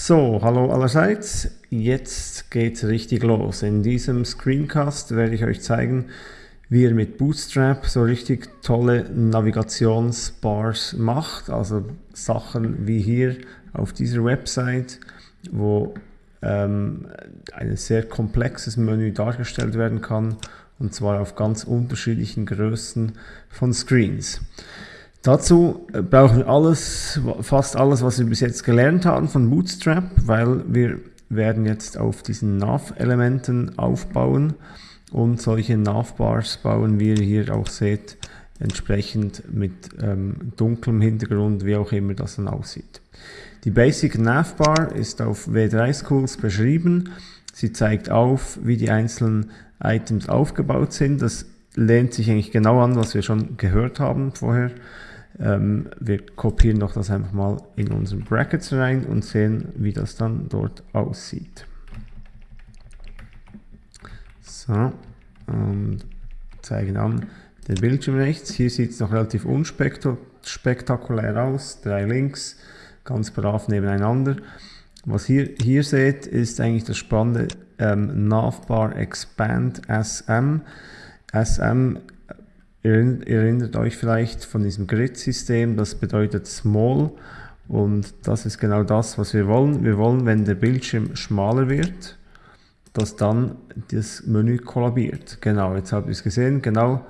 So, hallo allerseits. Jetzt geht's richtig los. In diesem Screencast werde ich euch zeigen, wie ihr mit Bootstrap so richtig tolle Navigationsbars macht. Also Sachen wie hier auf dieser Website, wo ähm, ein sehr komplexes Menü dargestellt werden kann und zwar auf ganz unterschiedlichen Größen von Screens. Dazu äh, brauchen wir alles, fast alles, was wir bis jetzt gelernt haben von Bootstrap, weil wir werden jetzt auf diesen Nav-Elementen aufbauen und solche Navbars bauen wir hier auch seht, entsprechend mit ähm, dunklem Hintergrund, wie auch immer das dann aussieht. Die Basic Navbar ist auf W3 Schools beschrieben. Sie zeigt auf, wie die einzelnen Items aufgebaut sind. Das lehnt sich eigentlich genau an, was wir schon gehört haben vorher. Ähm, wir kopieren doch das einfach mal in unseren Brackets rein und sehen, wie das dann dort aussieht. So, und zeigen an den Bildschirm rechts. Hier sieht es noch relativ unspektakulär aus. Drei Links, ganz brav nebeneinander. Was ihr hier seht, ist eigentlich das spannende ähm, Navbar Expand SM. SM Ihr erinnert euch vielleicht von diesem Grid-System, das bedeutet Small und das ist genau das, was wir wollen. Wir wollen, wenn der Bildschirm schmaler wird, dass dann das Menü kollabiert. Genau, jetzt habt ihr es gesehen, genau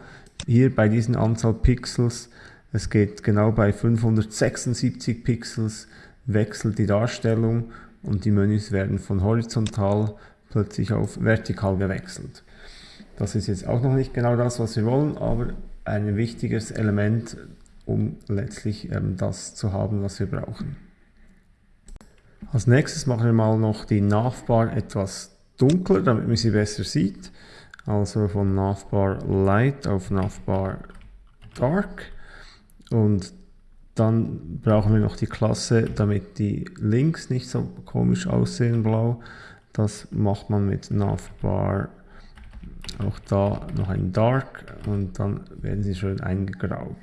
hier bei diesen Anzahl Pixels, es geht genau bei 576 Pixels, wechselt die Darstellung und die Menüs werden von horizontal plötzlich auf vertikal gewechselt. Das ist jetzt auch noch nicht genau das, was wir wollen, aber ein wichtiges Element, um letztlich ähm, das zu haben, was wir brauchen. Als nächstes machen wir mal noch die Navbar etwas dunkler, damit man sie besser sieht. Also von Navbar Light auf Navbar Dark. Und dann brauchen wir noch die Klasse, damit die Links nicht so komisch aussehen blau. Das macht man mit Navbar auch da noch ein Dark und dann werden sie schön eingegraut.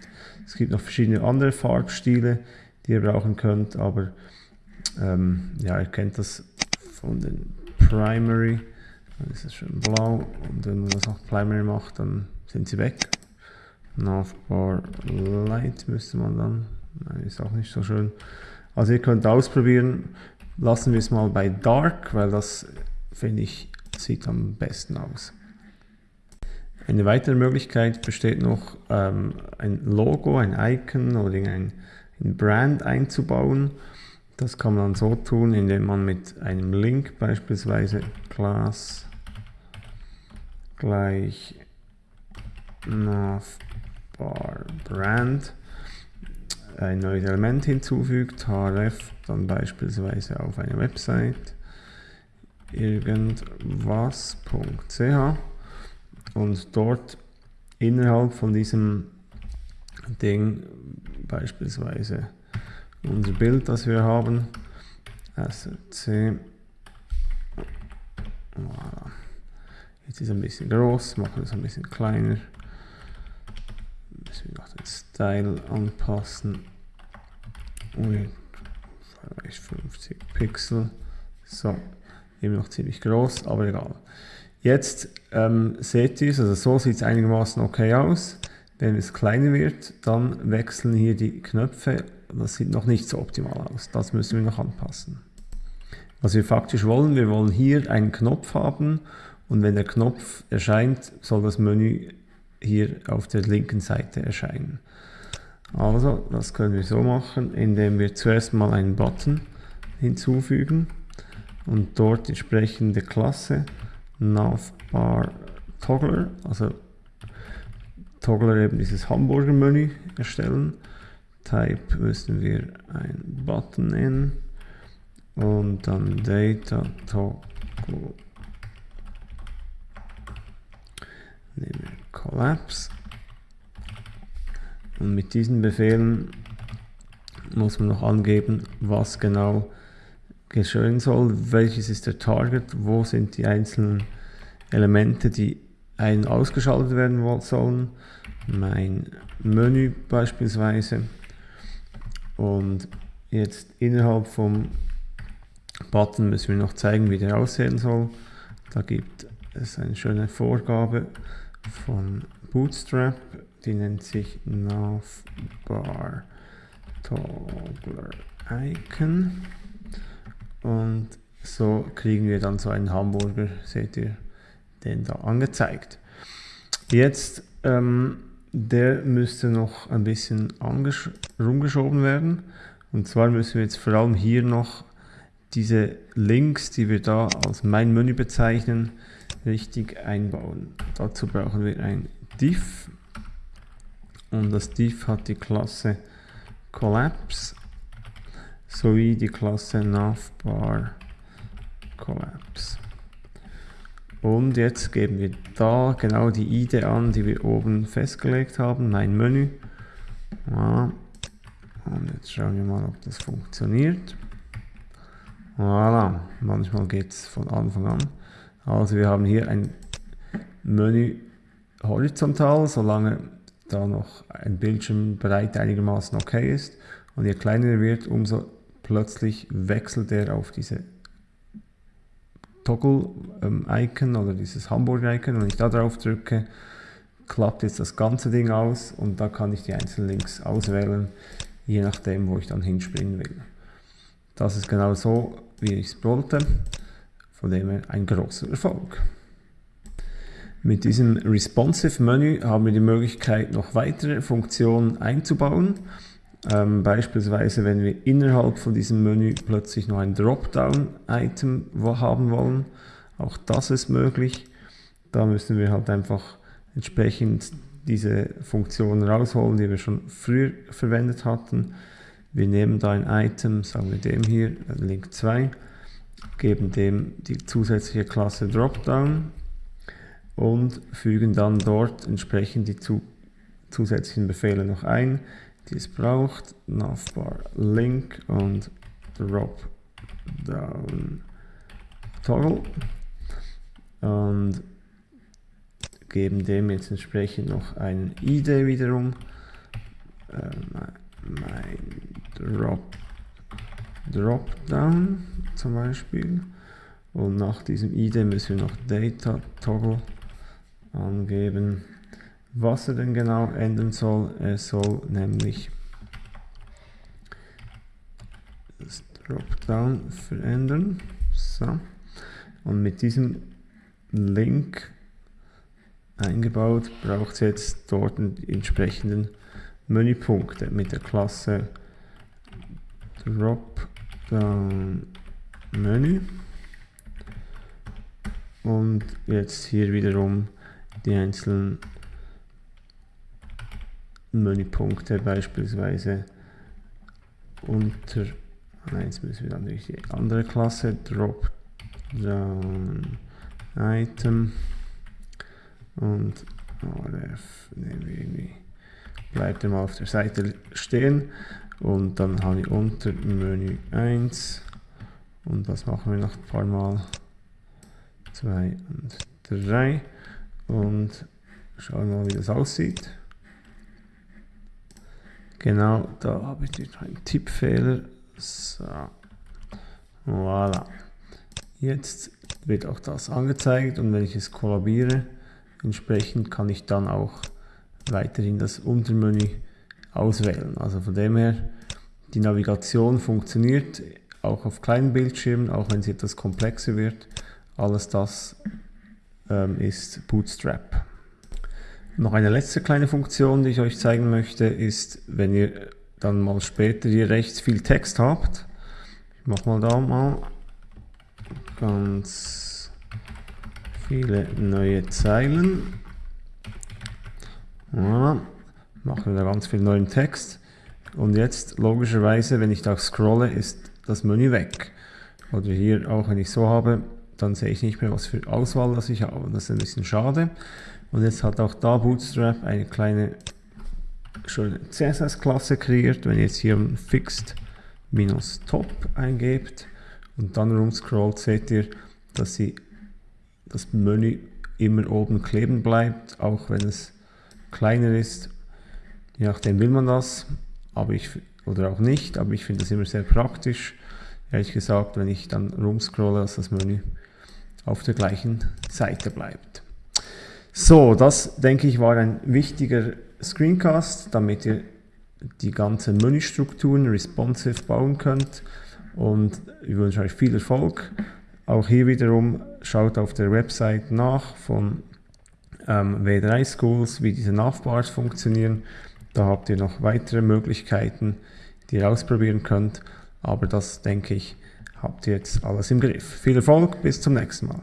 Es gibt noch verschiedene andere Farbstile, die ihr brauchen könnt, aber ähm, ja, ihr kennt das von den Primary. Dann ist es schön blau und wenn man das auch Primary macht, dann sind sie weg. Navbar Light müsste man dann, Nein, ist auch nicht so schön. Also ihr könnt ausprobieren, lassen wir es mal bei Dark, weil das finde ich sieht am besten aus. Eine weitere Möglichkeit besteht noch, ähm, ein Logo, ein Icon oder ein, ein Brand einzubauen. Das kann man dann so tun, indem man mit einem Link beispielsweise Class gleich Navbar Brand ein neues Element hinzufügt, href, dann beispielsweise auf eine Website irgendwas.ch und dort innerhalb von diesem Ding beispielsweise unser Bild, das wir haben, SRC, voilà. jetzt ist es ein bisschen groß, machen wir es ein bisschen kleiner, müssen wir noch den Style anpassen, vielleicht 50 Pixel, so, immer noch ziemlich groß, aber egal. Jetzt ähm, seht ihr es, also so sieht es einigermaßen okay aus. Wenn es kleiner wird, dann wechseln hier die Knöpfe. Das sieht noch nicht so optimal aus. Das müssen wir noch anpassen. Was wir faktisch wollen, wir wollen hier einen Knopf haben und wenn der Knopf erscheint, soll das Menü hier auf der linken Seite erscheinen. Also, das können wir so machen, indem wir zuerst mal einen Button hinzufügen und dort entsprechende Klasse Navbar Toggler, also Toggler eben dieses Hamburger Menü erstellen. Type müssen wir ein Button in und dann Data Toggle. Nehmen wir Collapse. Und mit diesen Befehlen muss man noch angeben, was genau geschehen soll, welches ist der Target, wo sind die einzelnen Elemente, die ein- ausgeschaltet werden sollen, mein Menü beispielsweise und jetzt innerhalb vom Button müssen wir noch zeigen, wie der aussehen soll. Da gibt es eine schöne Vorgabe von Bootstrap, die nennt sich Navbar Toggler Icon. Und so kriegen wir dann so einen Hamburger, seht ihr den da angezeigt. Jetzt, ähm, der müsste noch ein bisschen rumgeschoben werden. Und zwar müssen wir jetzt vor allem hier noch diese Links, die wir da als mein Menü bezeichnen, richtig einbauen. Dazu brauchen wir ein div und das div hat die Klasse Collapse sowie die Klasse Navbar Collapse. Und jetzt geben wir da genau die ID an, die wir oben festgelegt haben, mein Menü. Ja. Und jetzt schauen wir mal, ob das funktioniert. Voilà, manchmal geht es von Anfang an. Also wir haben hier ein Menü horizontal, solange da noch ein Bildschirmbreit einigermaßen okay ist. Und je kleiner er wird, umso plötzlich wechselt er auf diese Toggle-Icon ähm, oder dieses Hamburg-Icon. Wenn ich da drauf drücke, klappt jetzt das ganze Ding aus und da kann ich die einzelnen Links auswählen, je nachdem, wo ich dann hinspringen will. Das ist genau so, wie ich es wollte, von dem her ein großer Erfolg. Mit diesem Responsive Menü haben wir die Möglichkeit, noch weitere Funktionen einzubauen. Ähm, beispielsweise, wenn wir innerhalb von diesem Menü plötzlich noch ein Dropdown-Item haben wollen, auch das ist möglich. Da müssen wir halt einfach entsprechend diese Funktion rausholen, die wir schon früher verwendet hatten. Wir nehmen da ein Item, sagen wir dem hier, Link 2, geben dem die zusätzliche Klasse Dropdown und fügen dann dort entsprechend die zu, zusätzlichen Befehle noch ein die es braucht. Navbar Link und Drop Down Toggle. Und geben dem jetzt entsprechend noch einen ID wiederum. Äh, mein Drop Dropdown zum Beispiel. Und nach diesem ID müssen wir noch Data Toggle angeben was er denn genau ändern soll. Er soll nämlich das Dropdown verändern. So. Und mit diesem Link eingebaut braucht es jetzt dort die entsprechenden Menüpunkte mit der Klasse Dropdown Menü. Und jetzt hier wiederum die einzelnen Menüpunkte beispielsweise unter jetzt müssen wir dann durch die andere Klasse Drop Down Item und RF nehmen wir irgendwie bleibt er mal auf der Seite stehen und dann habe ich unter Menü 1 und das machen wir noch ein paar Mal 2 und 3 und schauen mal wie das aussieht Genau, da habe ich einen Tippfehler. So. Voilà. Jetzt wird auch das angezeigt und wenn ich es kollabiere, entsprechend kann ich dann auch weiterhin das Untermenü auswählen. Also von dem her, die Navigation funktioniert auch auf kleinen Bildschirmen, auch wenn sie etwas komplexer wird. Alles das ähm, ist Bootstrap. Noch eine letzte kleine Funktion, die ich euch zeigen möchte, ist, wenn ihr dann mal später hier rechts viel Text habt. Ich mache mal da mal ganz viele neue Zeilen. Ja, machen wir da ganz viel neuen Text. Und jetzt logischerweise, wenn ich da scrolle, ist das Menü weg. Oder hier auch, wenn ich so habe, dann sehe ich nicht mehr, was für Auswahl das ich habe. Das ist ein bisschen schade. Und jetzt hat auch da Bootstrap eine kleine schöne CSS-Klasse kreiert. Wenn ihr jetzt hier fixed minus top eingebt und dann rumscrollt, seht ihr, dass sie das Menü immer oben kleben bleibt, auch wenn es kleiner ist. Je nachdem will man das, aber ich, oder auch nicht, aber ich finde das immer sehr praktisch. ehrlich gesagt, wenn ich dann rumscrolle, dass das Menü auf der gleichen Seite bleibt. So, das denke ich war ein wichtiger Screencast, damit ihr die ganzen Menüstrukturen responsive bauen könnt und ich wünsche euch viel Erfolg. Auch hier wiederum schaut auf der Website nach von ähm, W3 Schools, wie diese Navbars funktionieren. Da habt ihr noch weitere Möglichkeiten, die ihr ausprobieren könnt. Aber das denke ich, habt ihr jetzt alles im Griff. Viel Erfolg, bis zum nächsten Mal.